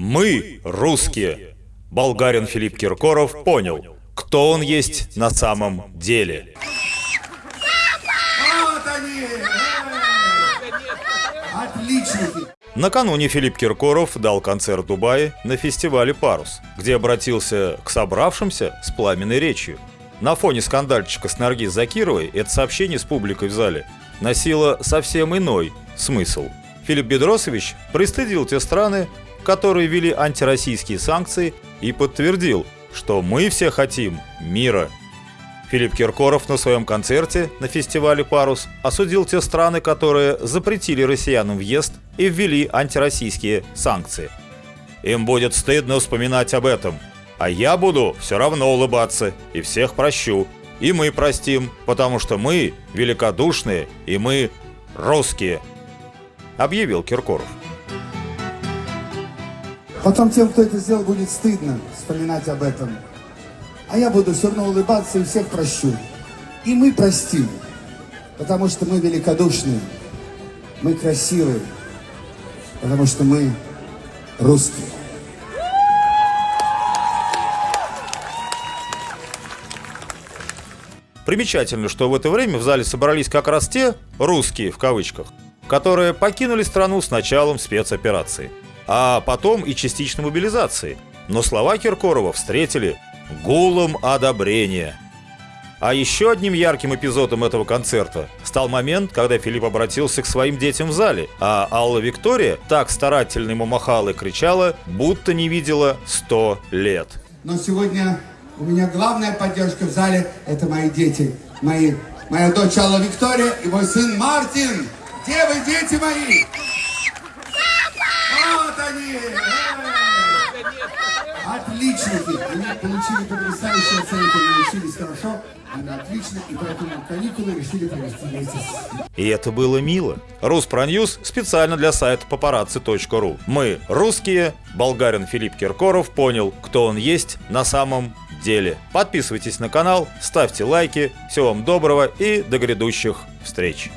Мы русские. Болгарин Филипп Киркоров понял, кто он есть на самом деле. Отличники! Накануне Филипп Киркоров дал концерт в Дубае на фестивале «Парус», где обратился к собравшимся с пламенной речью. На фоне скандальчика с Наргиз Закировой это сообщение с публикой в зале носило совсем иной смысл. Филипп Бедросович пристыдил те страны, которые ввели антироссийские санкции и подтвердил, что мы все хотим мира. Филипп Киркоров на своем концерте на фестивале «Парус» осудил те страны, которые запретили россиянам въезд и ввели антироссийские санкции. Им будет стыдно вспоминать об этом, а я буду все равно улыбаться и всех прощу. И мы простим, потому что мы великодушные и мы русские, объявил Киркоров. Потом тем, кто это сделал, будет стыдно вспоминать об этом. А я буду все равно улыбаться и всех прощу. И мы простим, потому что мы великодушные, мы красивые, потому что мы русские. Примечательно, что в это время в зале собрались как раз те «русские» в кавычках, которые покинули страну с началом спецоперации, а потом и частичной мобилизации. Но слова Киркорова встретили гулом одобрения. А еще одним ярким эпизодом этого концерта стал момент, когда Филипп обратился к своим детям в зале, а Алла Виктория так старательно ему махала и кричала, будто не видела сто лет. Но сегодня у меня главная поддержка в зале – это мои дети. Мои, моя дочь Алла Виктория и мой сын Мартин. Где вы, дети мои? Отличники! Они получили потрясающие оценки, они учились хорошо, они отлично, и поэтому каникулы решили провести вместе И это было мило. Руспроньюз специально для сайта paparazzi.ru. Мы русские, болгарин Филипп Киркоров понял, кто он есть на самом деле. Подписывайтесь на канал, ставьте лайки. Всего вам доброго и до грядущих встреч.